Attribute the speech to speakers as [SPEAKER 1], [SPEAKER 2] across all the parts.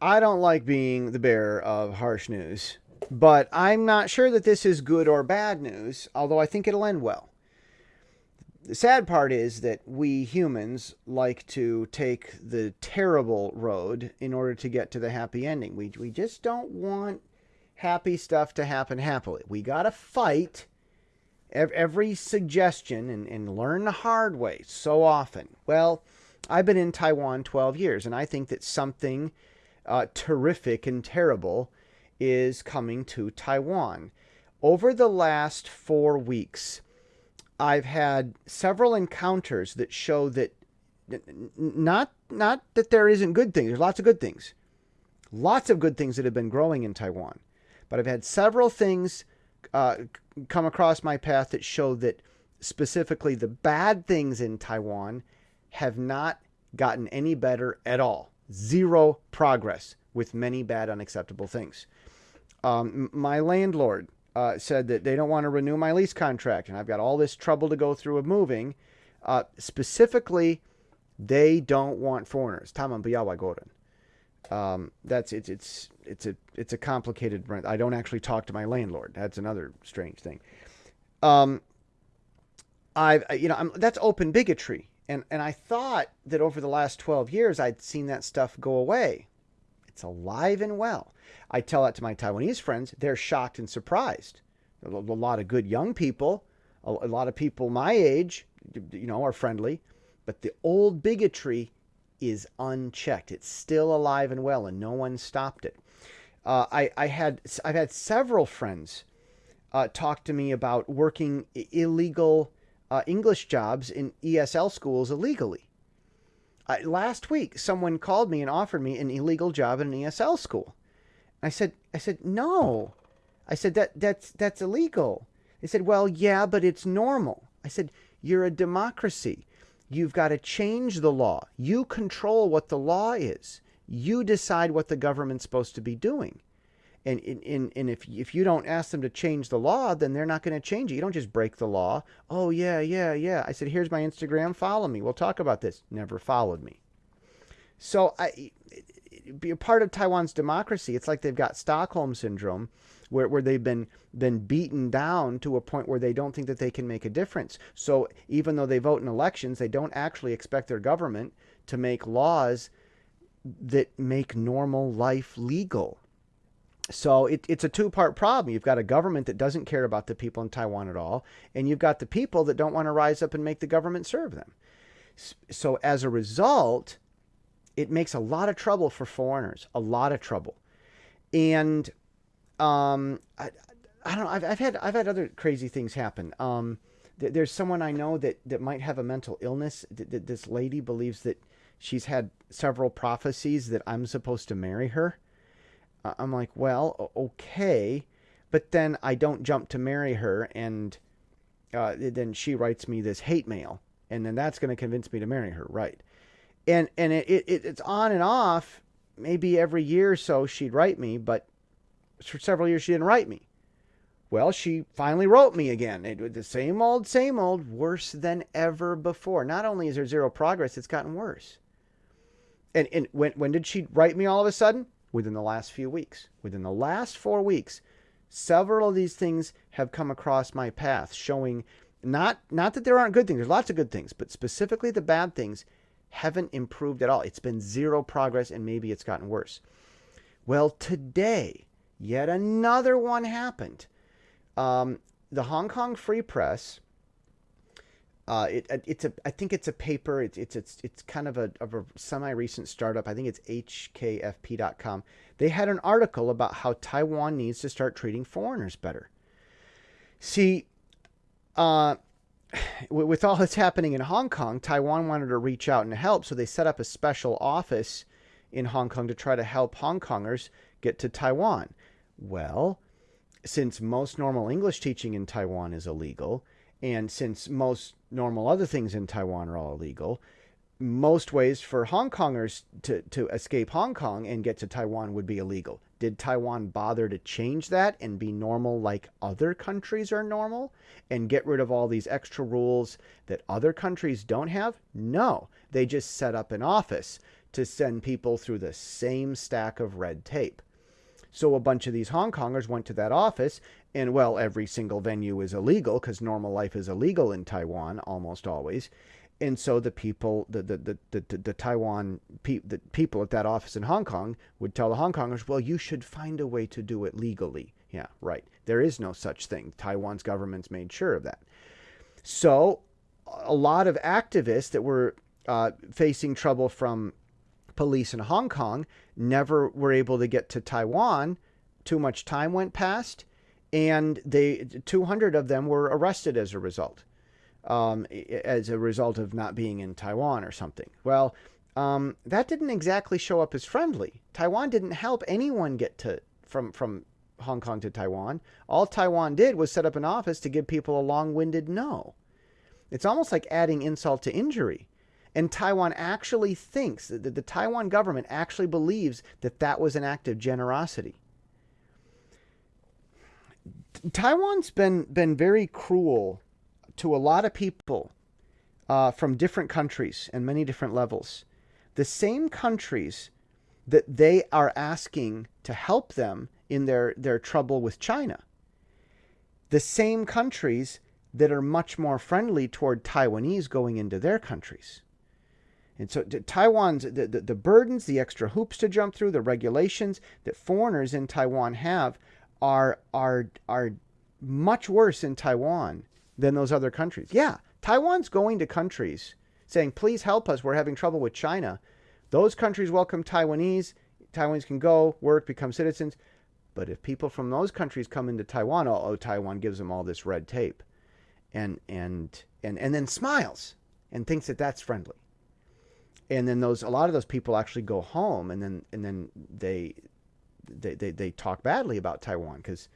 [SPEAKER 1] I don't like being the bearer of harsh news, but I'm not sure that this is good or bad news, although I think it'll end well. The sad part is that we humans like to take the terrible road in order to get to the happy ending. We, we just don't want happy stuff to happen happily. We got to fight every suggestion and, and learn the hard way so often. Well, I've been in Taiwan 12 years, and I think that something uh, terrific and terrible is coming to Taiwan. Over the last four weeks, I've had several encounters that show that not not that there isn't good things. There's lots of good things, lots of good things that have been growing in Taiwan, but I've had several things uh, come across my path that show that specifically the bad things in Taiwan have not gotten any better at all. Zero progress with many bad, unacceptable things. Um, my landlord uh, said that they don't want to renew my lease contract, and I've got all this trouble to go through of moving. Uh, specifically, they don't want foreigners. Taman Goran. Um, that's it's it's it's a it's a complicated. I don't actually talk to my landlord. That's another strange thing. Um, I've you know I'm, that's open bigotry, and and I thought that over the last twelve years I'd seen that stuff go away. It's alive and well. I tell that to my Taiwanese friends. They're shocked and surprised. A, lot of good young people, a, a lot of people my age, you know, are friendly, but the old bigotry is unchecked. It's still alive and well, and no one stopped it. Uh, I, I had I've had several friends uh, talk to me about working illegal uh, English jobs in ESL schools illegally. last week, someone called me and offered me an illegal job in an ESL school. I said, I said no. I said that that's that's illegal. They said, well, yeah, but it's normal. I said, you're a democracy. You've got to change the law. You control what the law is. You decide what the government's supposed to be doing. And, and, and if, if you don't ask them to change the law, then they're not going to change it. You don't just break the law. Oh, yeah, yeah, yeah. I said, here's my Instagram. Follow me. We'll talk about this. Never followed me. So I, be a part of Taiwan's democracy. It's like they've got Stockholm syndrome where, where they've been been beaten down to a point where they don't think that they can make a difference. So even though they vote in elections, they don't actually expect their government to make laws that make normal life legal. So it, it's a two part problem. You've got a government that doesn't care about the people in Taiwan at all, and you've got the people that don't want to rise up and make the government serve them. So as a result, it makes a lot of trouble for foreigners, a lot of trouble. And um, I, I don't know. I've, I've had I've had other crazy things happen. Um, th- there's someone I know that that might have a mental illness. Th- th- this lady believes that she's had several prophecies that I'm supposed to marry her. I'm like, well, okay, but then I don't jump to marry her, and uh, then she writes me this hate mail, and then that's going to convince me to marry her, right? And and it, it it's on and off. Maybe every year or so she'd write me, but for several years she didn't write me. Well, she finally wrote me again. It, was the same old, same old, worse than ever before. Not only is there zero progress, it's gotten worse. And, and when, when did she write me all of a sudden? Within the last few weeks. Within the last four weeks, several of these things have come across my path showing not, not that there aren't good things, there's lots of good things, but specifically the bad things haven't improved at all. It's been zero progress and maybe it's gotten worse. Well, today, Yet another one happened. Um, the Hong Kong Free Press. Uh, it, it's a. I think it's a paper. It's it's it's, it's kind of a, of a semi-recent startup. I think it's HKFP.com. They had an article about how Taiwan needs to start treating foreigners better. See, uh, with all that's happening in Hong Kong, Taiwan wanted to reach out and help, so they set up a special office in Hong Kong to try to help Hong Kongers get to Taiwan. Well, since most normal English teaching in Taiwan is illegal, and since most normal other things in Taiwan are all illegal, most ways for Hong Kongers to, to escape Hong Kong and get to Taiwan would be illegal. Did Taiwan bother to change that and be normal like other countries are normal and get rid of all these extra rules that other countries don't have? No. They just set up an office to send people through the same stack of red tape. So a bunch of these Hong Kongers went to that office, and well, every single venue is illegal because normal life is illegal in Taiwan almost always. And so the people, the the the the, the Taiwan pe- the people at that office in Hong Kong would tell the Hong Kongers, well, you should find a way to do it legally. Yeah, right. There is no such thing. Taiwan's government's made sure of that. So a lot of activists that were uh, facing trouble from police in Hong Kong never were able to get to Taiwan. Too much time went past, and they 200 of them were arrested as a result, um, as a result of not being in Taiwan or something. Well, um, that didn't exactly show up as friendly. Taiwan didn't help anyone get to from from Hong Kong to Taiwan. All Taiwan did was set up an office to give people a long-winded no. It's almost like adding insult to injury. And Taiwan actually thinks that the Taiwan government actually believes that that was an act of generosity. Taiwan's been been very cruel to a lot of people uh, from different countries and many different levels. The same countries that they are asking to help them in their, their trouble with China. The same countries that are much more friendly toward Taiwanese going into their countries. And so Taiwan's the, the, the, burdens, the extra hoops to jump through, the regulations that foreigners in Taiwan have are are are much worse in Taiwan than those other countries. Yeah, Taiwan's going to countries saying, "Please help us. We're having trouble with China." Those countries welcome Taiwanese. Taiwanese can go, work, become citizens. But if people from those countries come into Taiwan, oh, oh Taiwan gives them all this red tape, and and and and then smiles and thinks that that's friendly and then those a lot of those people actually go home and then and then they they they, they talk badly about Taiwan because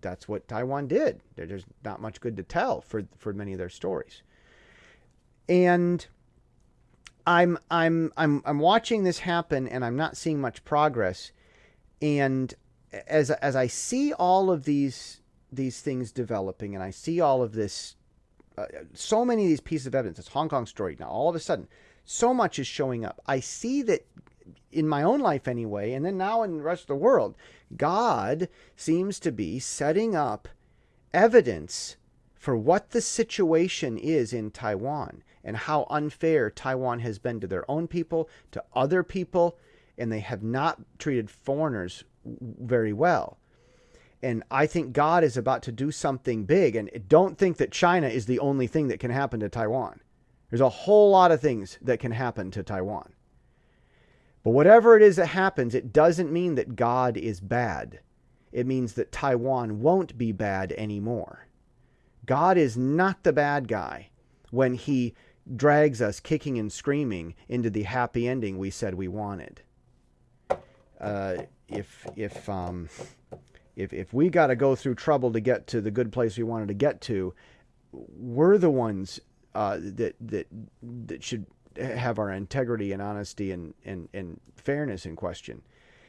[SPEAKER 1] that's what Taiwan did. There's not much good to tell for for many of their stories. And I'm I'm I'm I'm watching this happen and I'm not seeing much progress. And as as I see all of these these things developing and I see all of this uh, so many of these pieces of evidence, this Hong Kong story now all of a sudden so much is showing up. I see that in my own life anyway, and then now in the rest of the world, God seems to be setting up evidence for what the situation is in Taiwan and how unfair Taiwan has been to their own people, to other people, and they have not treated foreigners very well. And I think God is about to do something big. And don't think that China is the only thing that can happen to Taiwan. There's a whole lot of things that can happen to Taiwan. But whatever it is that happens, it doesn't mean that God is bad. It means that Taiwan won't be bad anymore. God is not the bad guy when he drags us kicking and screaming into the happy ending we said we wanted. Uh, if if um, if if we got to go through trouble to get to the good place we wanted to get to, we're the ones uh, that that that should have our integrity and honesty and, and, and fairness in question.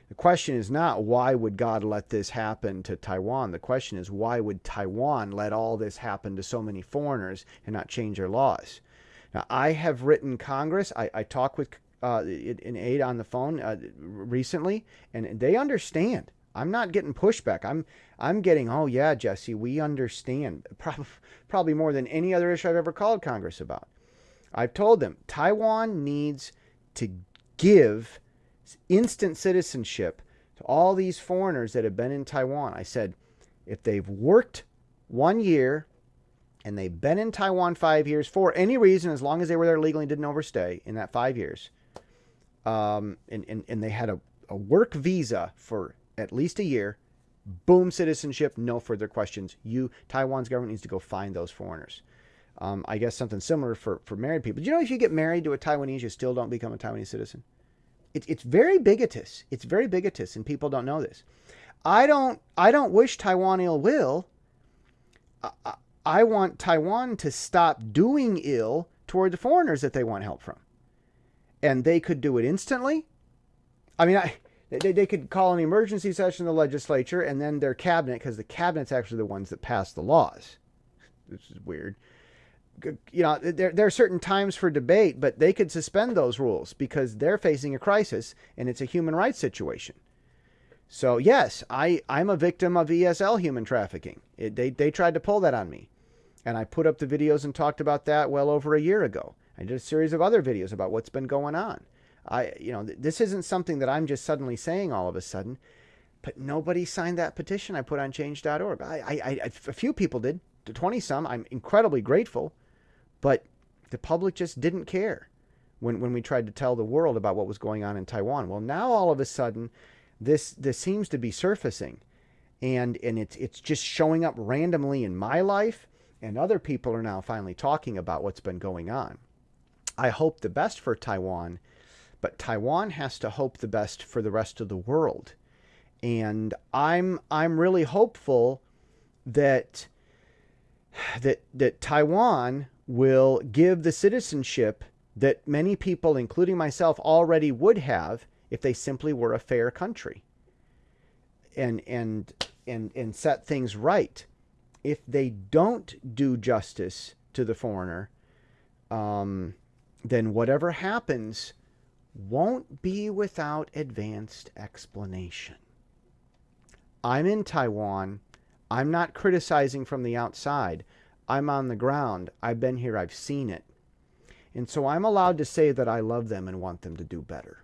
[SPEAKER 1] The question is not why would God let this happen to Taiwan? The question is why would Taiwan let all this happen to so many foreigners and not change their laws? Now, I have written Congress. I, I talked with uh, an aide on the phone uh, recently, and they understand. I'm not getting pushback. I'm I'm getting, oh yeah, Jesse, we understand. Probably, probably more than any other issue I've ever called Congress about. I've told them Taiwan needs to give instant citizenship to all these foreigners that have been in Taiwan. I said, if they've worked one year and they've been in Taiwan five years for any reason, as long as they were there legally and didn't overstay in that five years, um, and, and, and they had a, a work visa for at least a year, boom, citizenship, no further questions. You, Taiwan's government needs to go find those foreigners. Um, I guess something similar for, for married people. Do you know if you get married to a Taiwanese, you still don't become a Taiwanese citizen? It, it's very bigotous. It's very bigotous, and people don't know this. I don't. I don't wish Taiwan ill will. I, I want Taiwan to stop doing ill toward the foreigners that they want help from, and they could do it instantly. I mean, I they, they could call an emergency session of the legislature and then their cabinet, because the cabinet's actually the ones that pass the laws. This is weird. You know, there, there are certain times for debate, but they could suspend those rules because they're facing a crisis and it's a human rights situation. So yes, I, I'm a victim of ESL human trafficking. It, they, they tried to pull that on me. And I put up the videos and talked about that well over a year ago. I did a series of other videos about what's been going on. I, you know, this isn't something that I'm just suddenly saying all of a sudden, but nobody signed that petition I put on change.org. I, I, I, a few people did, to 20 some. I'm incredibly grateful, but the public just didn't care when, when we tried to tell the world about what was going on in Taiwan. Well, now all of a sudden, this, this seems to be surfacing and, and it's, it's just showing up randomly in my life and other people are now finally talking about what's been going on. I hope the best for Taiwan, but Taiwan has to hope the best for the rest of the world. And I'm I'm really hopeful that that that Taiwan will give the citizenship that many people, including myself, already would have if they simply were a fair country and and and and set things right if they don't do justice to the foreigner, um, then whatever happens won't be without advanced explanation. I'm in Taiwan. I'm not criticizing from the outside. I'm on the ground. I've been here. I've seen it. And so I'm allowed to say that I love them and want them to do better.